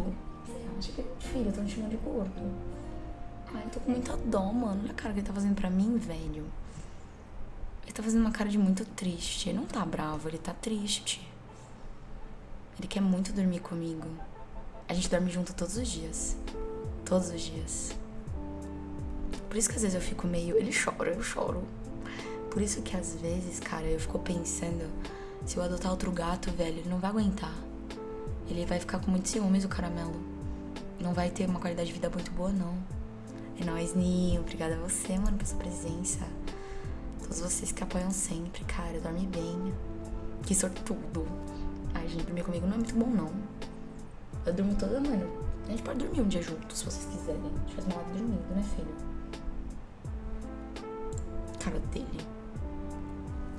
gordo. Filho, tô me chamando de gordo. Ai, eu tô com muita dó, mano. Olha a cara que ele tá fazendo pra mim, velho. Ele tá fazendo uma cara de muito triste. Ele não tá bravo, ele tá triste. Ele quer muito dormir comigo. A gente dorme junto todos os dias. Todos os dias. Por isso que às vezes eu fico meio. Ele chora, eu choro. Por isso que às vezes, cara, eu fico pensando: se eu adotar outro gato, velho, ele não vai aguentar. Ele vai ficar com muito ciúmes, o caramelo. Não vai ter uma qualidade de vida muito boa, não. É nóis, Ninho. Obrigada a você, mano, pela sua presença. Todos vocês que apoiam sempre, cara. Dorme bem. Que sortudo. Ai, gente, dormir comigo não é muito bom, não. Eu durmo toda, mano. A gente pode dormir um dia juntos, se vocês quiserem. A gente faz uma hora dormindo, né, filho? Cara dele.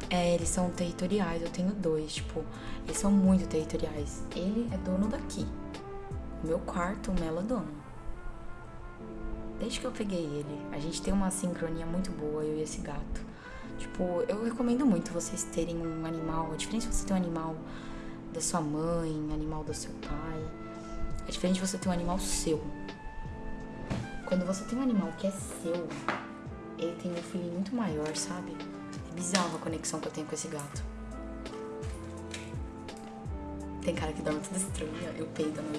É, eles são territoriais. Eu tenho dois, tipo, eles são muito territoriais. Ele é dono daqui. Meu quarto, o Melo é dono. Desde que eu peguei ele, a gente tem uma sincronia muito boa, eu e esse gato. Tipo, eu recomendo muito vocês terem um animal. A diferença de você ter um animal da sua mãe, animal do seu pai. É diferente você ter um animal seu. Quando você tem um animal que é seu, ele tem um feeling muito maior, sabe? É bizarro a conexão que eu tenho com esse gato. Tem cara que dorme tudo estranho, eu peido à noite